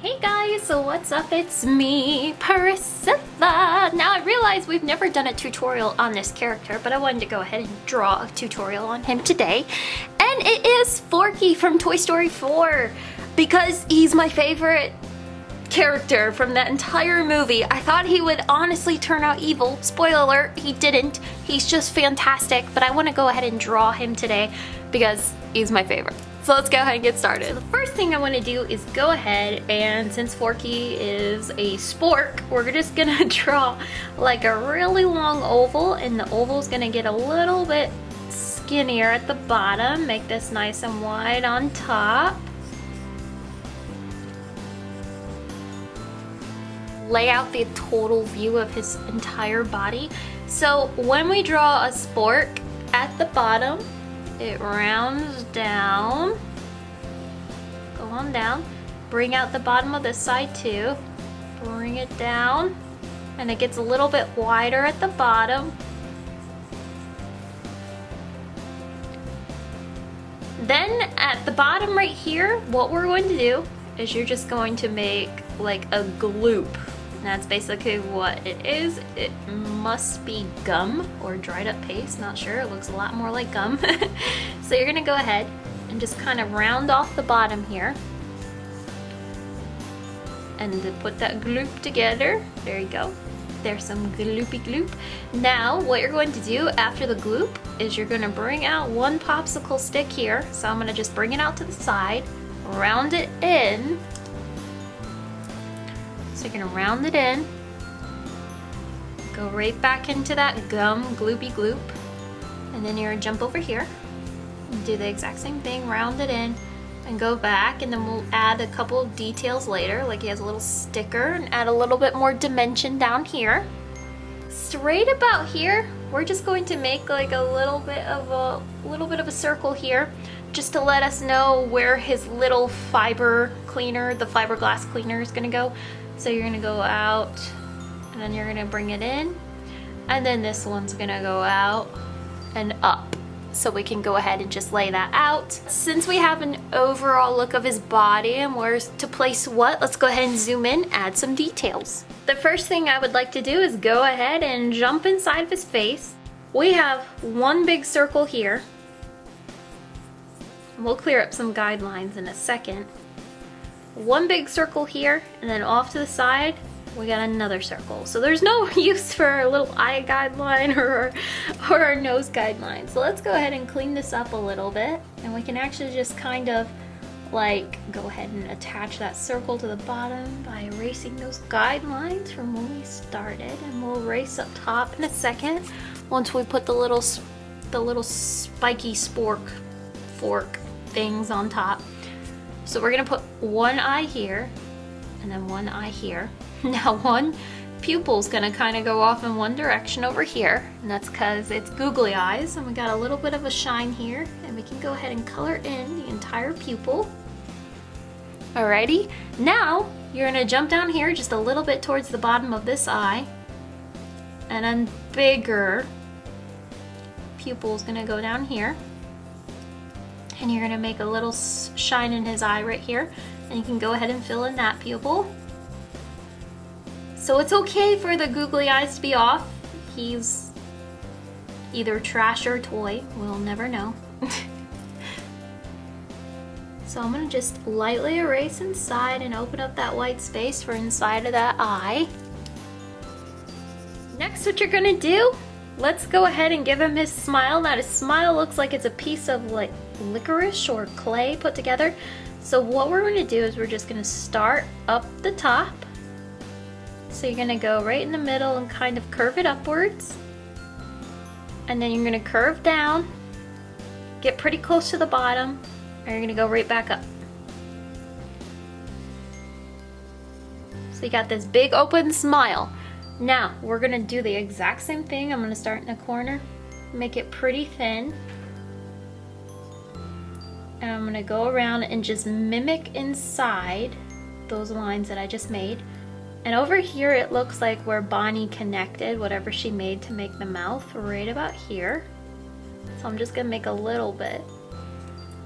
Hey guys, so what's up? It's me, Priscilla. Now I realize we've never done a tutorial on this character, but I wanted to go ahead and draw a tutorial on him today. And it is Forky from Toy Story 4 because he's my favorite character from that entire movie. I thought he would honestly turn out evil. Spoiler alert, he didn't. He's just fantastic, but I want to go ahead and draw him today because he's my favorite. So let's go ahead and get started. The first thing I want to do is go ahead and since Forky is a spork, we're just gonna draw like a really long oval and the oval is gonna get a little bit skinnier at the bottom. Make this nice and wide on top. lay out the total view of his entire body. So when we draw a spork at the bottom, it rounds down, go on down, bring out the bottom of this side too, bring it down, and it gets a little bit wider at the bottom. Then at the bottom right here, what we're going to do is you're just going to make like a gloop that's basically what it is. It must be gum or dried up paste, not sure. It looks a lot more like gum. so you're gonna go ahead and just kind of round off the bottom here. And put that gloop together, there you go. There's some gloopy gloop. Now, what you're going to do after the gloop is you're gonna bring out one popsicle stick here. So I'm gonna just bring it out to the side, round it in, so you're gonna round it in, go right back into that gum gloopy gloop, and then you're gonna jump over here, do the exact same thing, round it in, and go back, and then we'll add a couple details later, like he has a little sticker, and add a little bit more dimension down here. Straight about here, we're just going to make like a little bit of a little bit of a circle here just to let us know where his little fiber cleaner, the fiberglass cleaner is gonna go. So you're gonna go out and then you're gonna bring it in and then this one's gonna go out and up. So we can go ahead and just lay that out. Since we have an overall look of his body and where to place what, let's go ahead and zoom in, add some details. The first thing I would like to do is go ahead and jump inside of his face. We have one big circle here. We'll clear up some guidelines in a second one big circle here, and then off to the side, we got another circle. So there's no use for our little eye guideline or, or our nose guideline. So let's go ahead and clean this up a little bit, and we can actually just kind of like go ahead and attach that circle to the bottom by erasing those guidelines from when we started and we'll erase up top in a second once we put the little the little spiky spork fork things on top so we're gonna put one eye here and then one eye here. Now one pupil's gonna kind of go off in one direction over here and that's because it's googly eyes and we got a little bit of a shine here and we can go ahead and color in the entire pupil. Alrighty, now you're gonna jump down here just a little bit towards the bottom of this eye and then bigger pupil's gonna go down here and you're gonna make a little shine in his eye right here and you can go ahead and fill in that pupil. So it's okay for the googly eyes to be off. He's either trash or toy, we'll never know. so I'm gonna just lightly erase inside and open up that white space for inside of that eye. Next what you're gonna do, let's go ahead and give him his smile. Now his smile looks like it's a piece of like licorice or clay put together. So what we're gonna do is we're just gonna start up the top. So you're gonna go right in the middle and kind of curve it upwards. And then you're gonna curve down, get pretty close to the bottom, and you're gonna go right back up. So you got this big open smile. Now, we're gonna do the exact same thing. I'm gonna start in the corner, make it pretty thin, and I'm gonna go around and just mimic inside those lines that I just made. And over here it looks like where Bonnie connected whatever she made to make the mouth right about here. So I'm just gonna make a little bit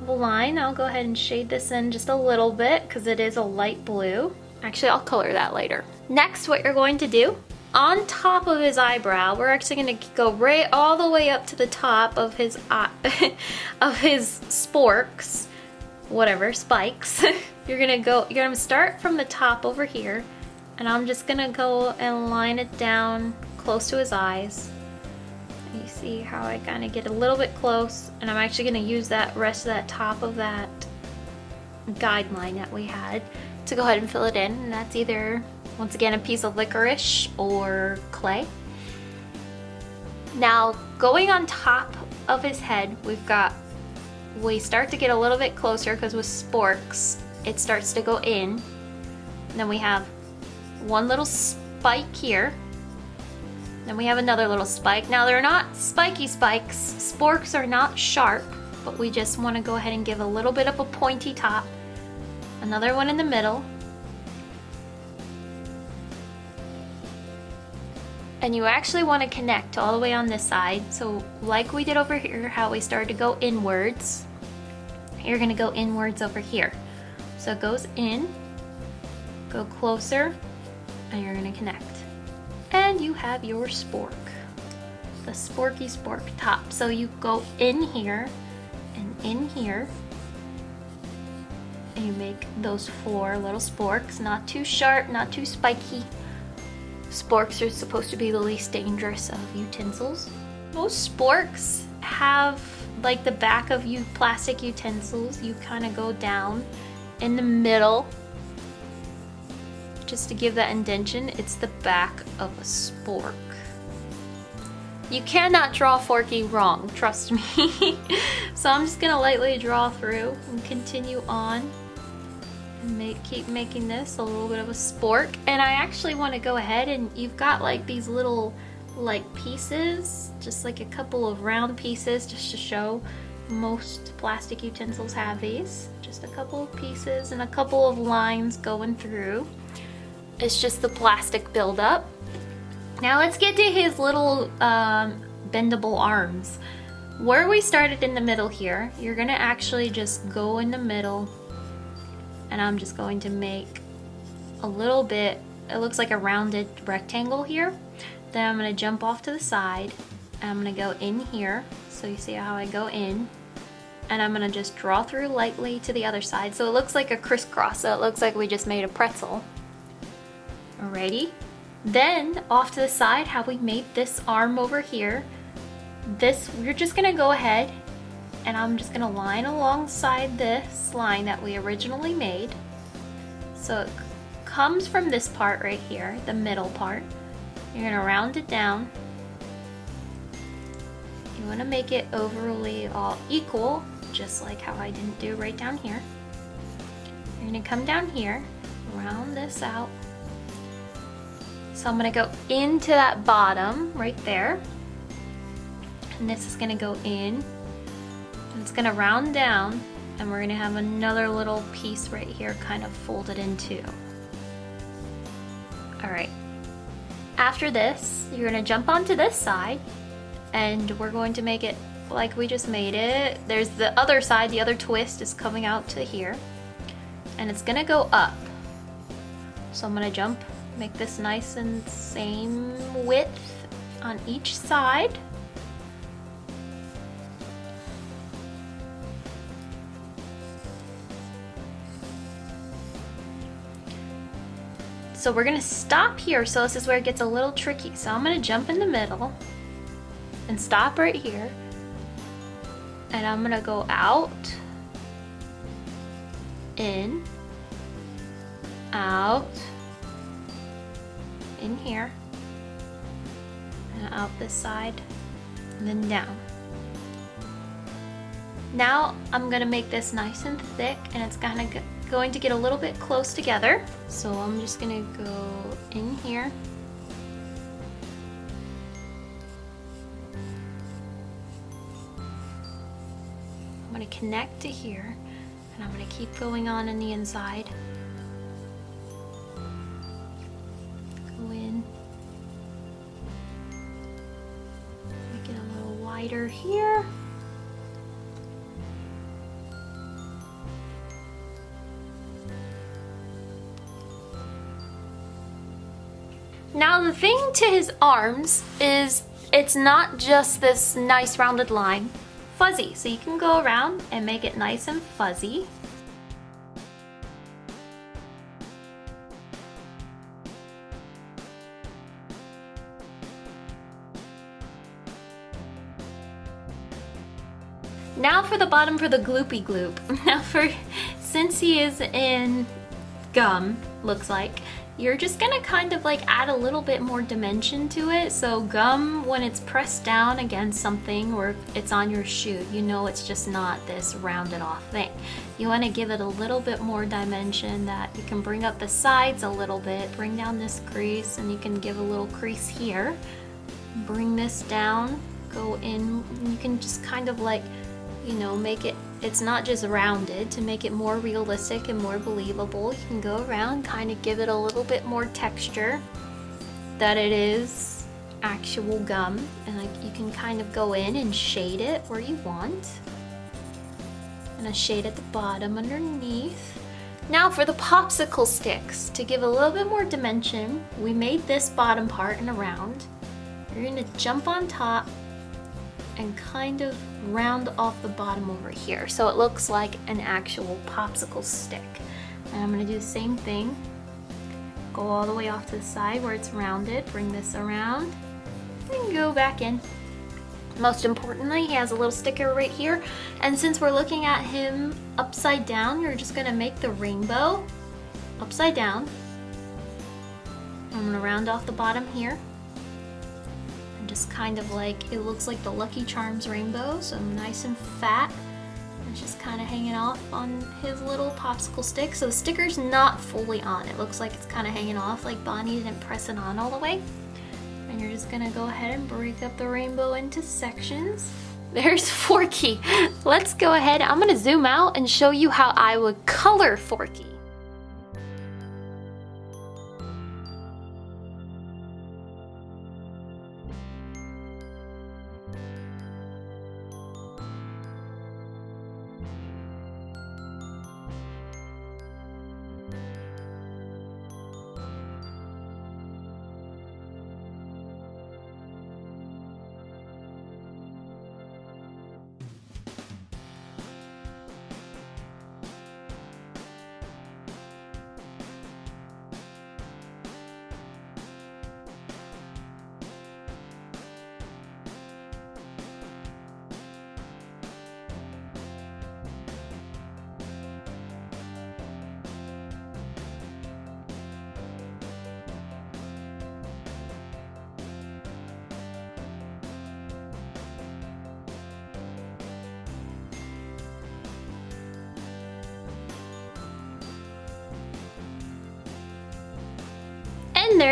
of a line. I'll go ahead and shade this in just a little bit because it is a light blue. Actually, I'll color that later. Next, what you're going to do, on top of his eyebrow, we're actually gonna go right all the way up to the top of his eye, of his sporks, whatever, spikes. you're gonna go, you're gonna start from the top over here, and I'm just gonna go and line it down close to his eyes. You see how I kind of get a little bit close, and I'm actually gonna use that rest of that top of that guideline that we had to go ahead and fill it in. And that's either, once again, a piece of licorice or clay. Now, going on top of his head, we've got, we start to get a little bit closer because with sporks, it starts to go in. And then we have one little spike here. Then we have another little spike. Now they're not spiky spikes. Sporks are not sharp, but we just want to go ahead and give a little bit of a pointy top another one in the middle, and you actually want to connect all the way on this side. So like we did over here, how we started to go inwards, you're gonna go inwards over here. So it goes in, go closer, and you're gonna connect. And you have your spork, the sporky spork top. So you go in here and in here, and you make those four little sporks, not too sharp, not too spiky. Sporks are supposed to be the least dangerous of utensils. Most sporks have like the back of you plastic utensils, you kind of go down in the middle just to give that indention. It's the back of a spork. You cannot draw Forky wrong, trust me. so I'm just gonna lightly draw through and continue on make keep making this a little bit of a spork. And I actually want to go ahead and you've got like these little like pieces just like a couple of round pieces just to show most plastic utensils have these. Just a couple of pieces and a couple of lines going through. It's just the plastic buildup. Now let's get to his little um, bendable arms. Where we started in the middle here you're gonna actually just go in the middle and I'm just going to make a little bit, it looks like a rounded rectangle here. Then I'm gonna jump off to the side and I'm gonna go in here. So you see how I go in and I'm gonna just draw through lightly to the other side. So it looks like a crisscross, so it looks like we just made a pretzel. Alrighty. Then off to the side, how we made this arm over here. This, we're just gonna go ahead and I'm just gonna line alongside this line that we originally made. So it comes from this part right here, the middle part. You're gonna round it down. You wanna make it overly all equal, just like how I didn't do right down here. You're gonna come down here, round this out. So I'm gonna go into that bottom right there. And this is gonna go in it's gonna round down and we're gonna have another little piece right here kind of folded in two. All right. After this, you're gonna jump onto this side and we're going to make it like we just made it. There's the other side, the other twist is coming out to here and it's gonna go up. So I'm gonna jump, make this nice and same width on each side. So we're gonna stop here. So this is where it gets a little tricky. So I'm gonna jump in the middle and stop right here. And I'm gonna go out, in, out, in here, and out this side, and then down. Now I'm gonna make this nice and thick and it's gonna going to get a little bit close together. So I'm just gonna go in here. I'm gonna connect to here and I'm gonna keep going on in the inside. Go in. Make it a little wider here. Thing to his arms is it's not just this nice rounded line, fuzzy. So you can go around and make it nice and fuzzy. Now for the bottom for the gloopy gloop. Now for, since he is in gum, looks like, you're just gonna kind of like add a little bit more dimension to it. So gum, when it's pressed down against something or it's on your shoe, you know it's just not this rounded off thing. You wanna give it a little bit more dimension that you can bring up the sides a little bit, bring down this crease and you can give a little crease here. Bring this down, go in, you can just kind of like, you know, make it it's not just rounded to make it more realistic and more believable. You can go around, kind of give it a little bit more texture that it is actual gum. And like you can kind of go in and shade it where you want. And a shade at the bottom underneath. Now for the popsicle sticks, to give a little bit more dimension, we made this bottom part in a round. You're gonna jump on top and kind of round off the bottom over here so it looks like an actual popsicle stick. And I'm gonna do the same thing. Go all the way off to the side where it's rounded, bring this around, and go back in. Most importantly, he has a little sticker right here. And since we're looking at him upside down, you're just gonna make the rainbow upside down. I'm gonna round off the bottom here just kind of like, it looks like the Lucky Charms rainbow, so nice and fat. It's just kind of hanging off on his little popsicle stick. So the sticker's not fully on. It looks like it's kind of hanging off, like Bonnie didn't press it on all the way. And you're just gonna go ahead and break up the rainbow into sections. There's Forky. Let's go ahead. I'm gonna zoom out and show you how I would color Forky.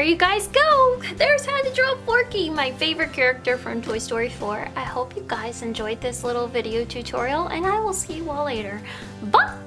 There you guys go! There's how to draw Forky, my favorite character from Toy Story 4. I hope you guys enjoyed this little video tutorial and I will see you all later. Bye!